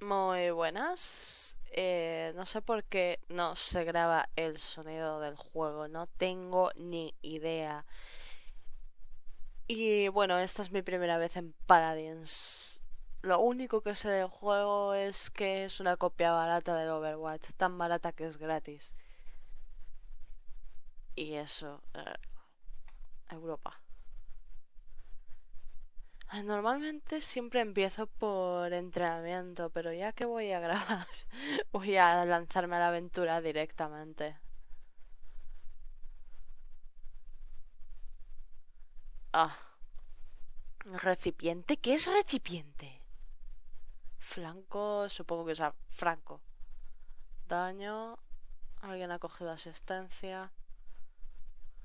Muy buenas. Eh, no sé por qué no se graba el sonido del juego, no tengo ni idea. Y bueno, esta es mi primera vez en Paladins. Lo único que sé del juego es que es una copia barata del Overwatch, tan barata que es gratis. Y eso, eh, Europa. Normalmente siempre empiezo por entrenamiento, pero ya que voy a grabar, voy a lanzarme a la aventura directamente. Ah, recipiente, ¿qué es recipiente? Flanco, supongo que es a- franco. Daño, alguien ha cogido asistencia.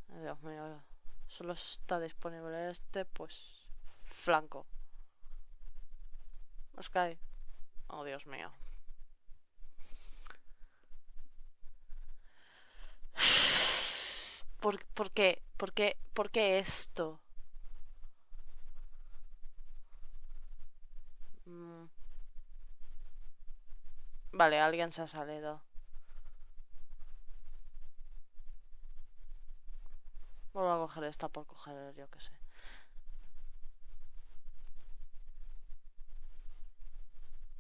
Dios mío, solo está disponible este, pues flanco. Sky. Oh, Dios mío. ¿Por, por qué? ¿Por qué? ¿Por qué esto? Mm, Vale, alguien se ha salido. Vuelvo a coger esta por coger, yo qué sé.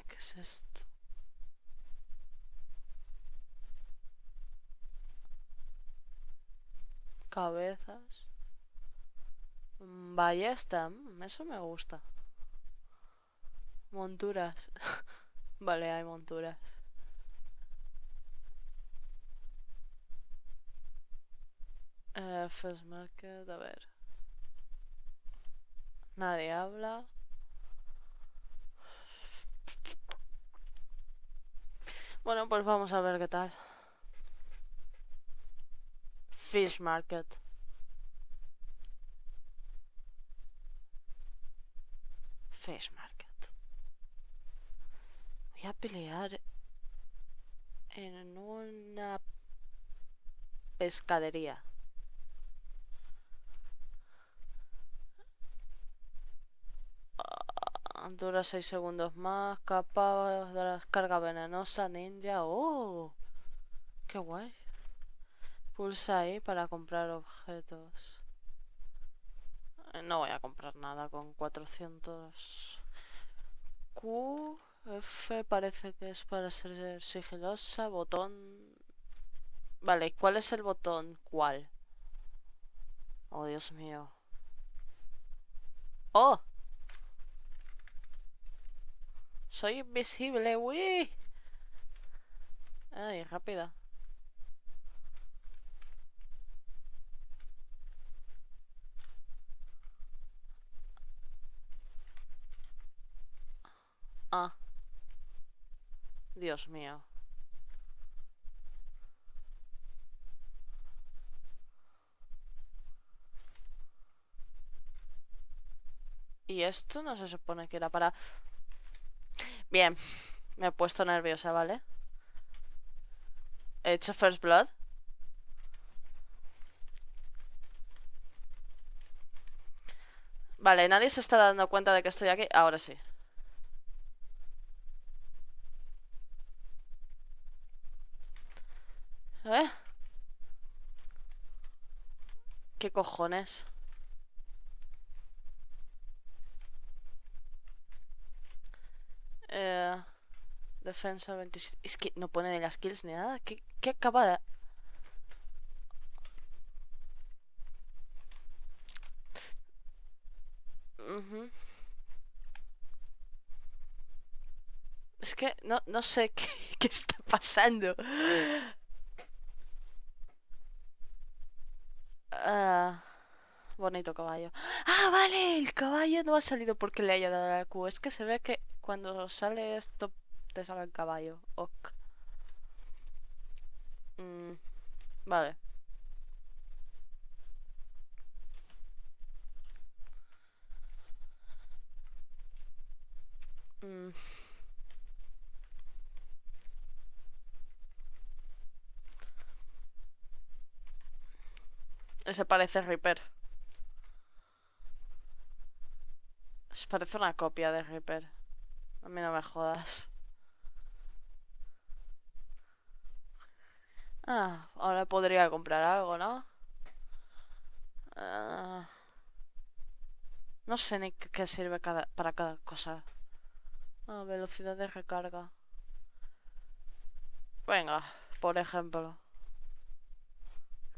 ¿Qué es esto? Cabezas. Ballesta. mm, Eso me gusta. Monturas. Vale, hay monturas. Eh, First Market, a ver. Nadie habla. Bueno, pues vamos a ver qué tal. Fish Market. Fish Market. Voy a pelear en una pescadería. Ah, Dura 6 segundos más. Capa de la carga venenosa ninja. ¡Oh! ¡Qué guay! Pulsa ahí para comprar objetos. No voy a comprar nada con 400. Q, F parece que es para ser sigilosa. Botón. Vale, ¿cuál es el botón? ¿Cuál? Oh, Dios mío. ¡Oh! Soy invisible, uy. Ay, rápida. Ah, Dios mío. Y esto no se supone que era para... Bien, me he puesto nerviosa, ¿vale? He hecho First Blood. Vale, nadie se está dando cuenta de que estoy aquí. Ahora sí. ¿Eh? ¿Qué cojones? Eh, defensa 27. Es que no pone ni las kills ni nada. ¿Qué, qué acaba de...? Ujú. Es que no, no sé qué, qué está pasando. Ah, bonito caballo. Ah, vale, el caballo no ha salido porque le haya dado la Q. Es que se ve que cuando sale esto te sale el caballo. Ok. Mm, vale. Mm, ese parece Reaper. Se parece una copia de Reaper. A mí no me jodas. Ah, ahora podría comprar algo, ¿no? Ah, no sé ni qué sirve para cada cosa. Ah, velocidad de recarga. Venga, por ejemplo.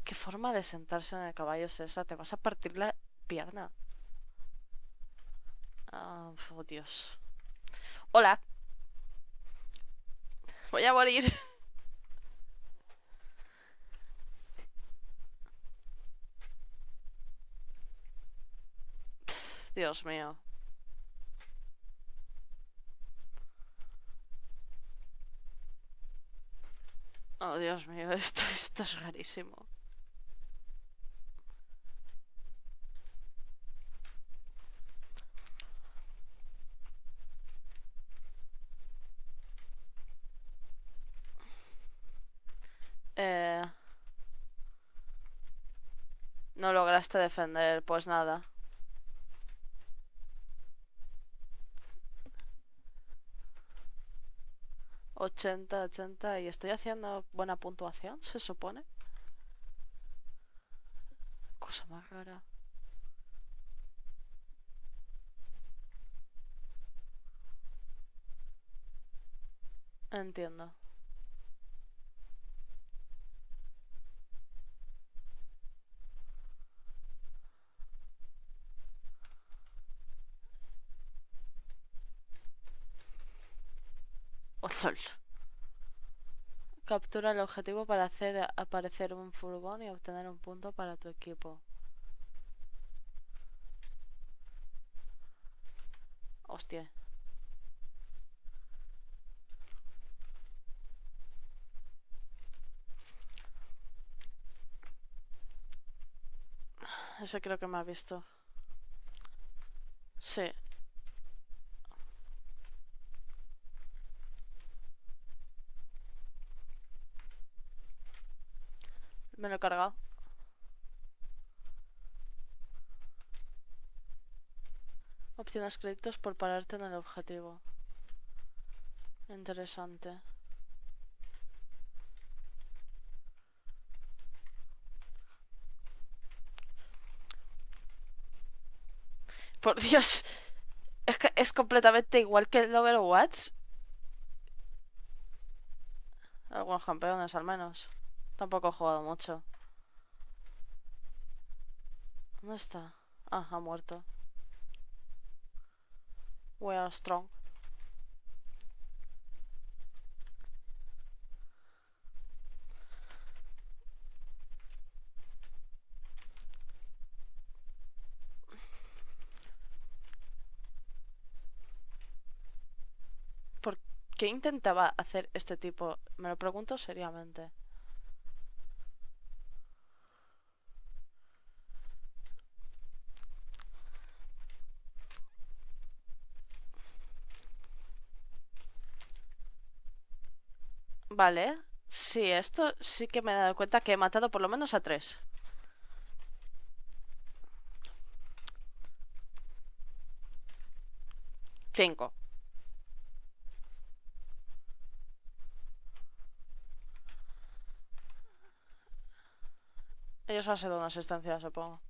¿Qué forma de sentarse en el caballo es esa? Te vas a partir la pierna. Ah, oh, Dios. Hola. Voy a morir. Dios mío. Oh, Dios mío, esto, esto es rarísimo. Eh... No lograste defender, pues nada. 80, 80 y estoy haciendo buena puntuación, se supone. Cosa más rara. Entiendo. Captura el objetivo para hacer aparecer un furgón y obtener un punto para tu equipo. Hostia. Ese creo que me ha visto. Sí. Me lo he cargado. Obtienes créditos por pararte en el objetivo. Interesante. Por Dios. Es que es completamente igual que el Overwatch. Algunos campeones al menos. Tampoco he jugado mucho. ¿Dónde está? Ah, ha muerto. We are strong. ¿Por qué intentaba hacer este tipo? Me lo pregunto seriamente. Vale. Sí, esto sí que me he dado cuenta que he matado por lo menos a tres. Cinco. Ellos han sido una asistencia, supongo.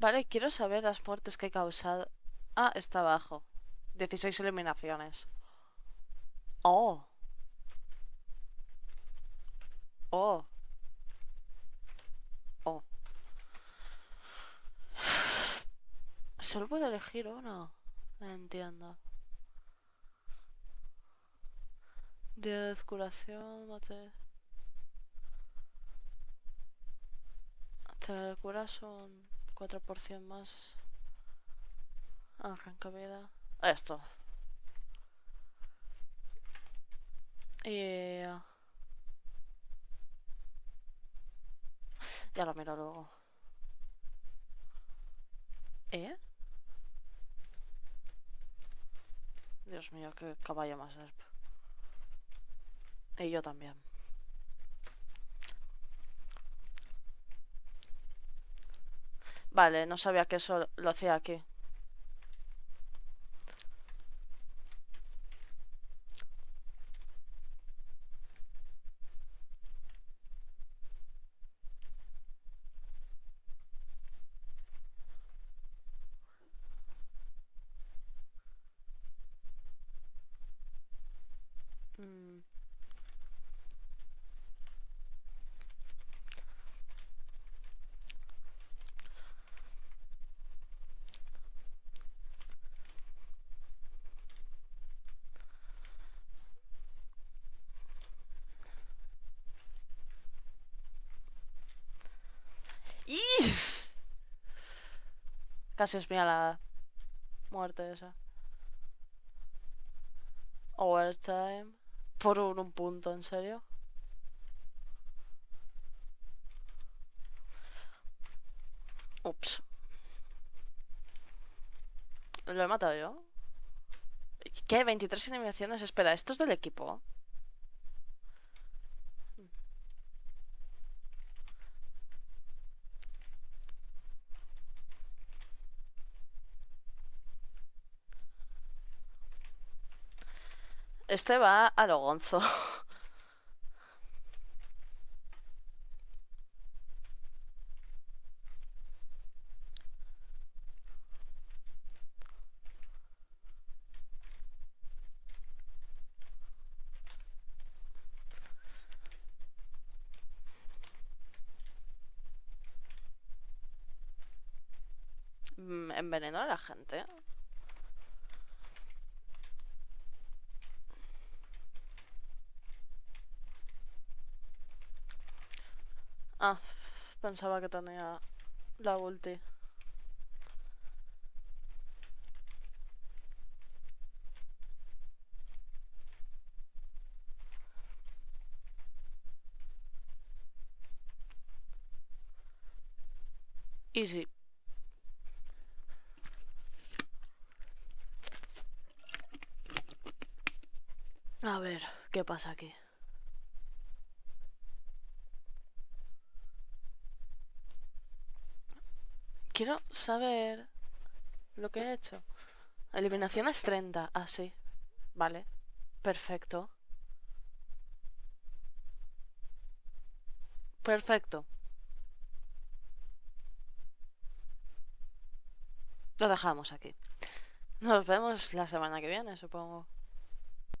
Vale, quiero saber las muertes que he causado. Ah, está abajo. 16 eliminaciones. Oh. Oh. Oh. ¿Solo puedo elegir uno? Entiendo. 10 curación, mate. Te curas un 4% más. Arranca vida. Esto. Y... Ya lo miro luego. ¿Eh? Dios mío, qué caballo más es. Y yo también. Vale, no sabía que eso lo hacía aquí. Casi es mía la muerte esa. Overtime. Por un, un punto, ¿en serio? Ups. ¿Lo he matado yo? ¿Qué? ¿23 animaciones? Espera, ¿esto es del equipo? Este va a lo gonzo. Mm, Envenenó a la gente. Ah, pensaba que tenía la ulti. Easy. A ver, ¿qué pasa aquí? Quiero saber lo que he hecho. Eliminación es 30. Ah, sí. Vale. Perfecto. Perfecto. Lo dejamos aquí. Nos vemos la semana que viene, supongo.